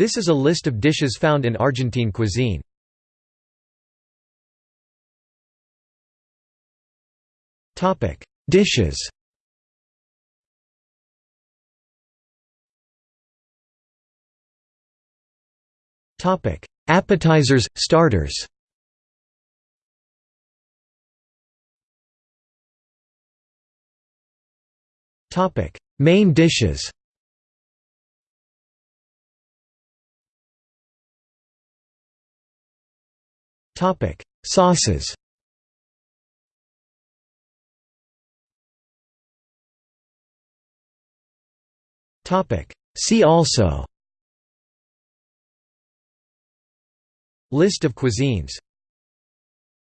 This is a list of dishes found in Argentine cuisine. Topic: Dishes. Topic: Appetizers, starters. Topic: Main dishes Sauces. Topic: See also. List of cuisines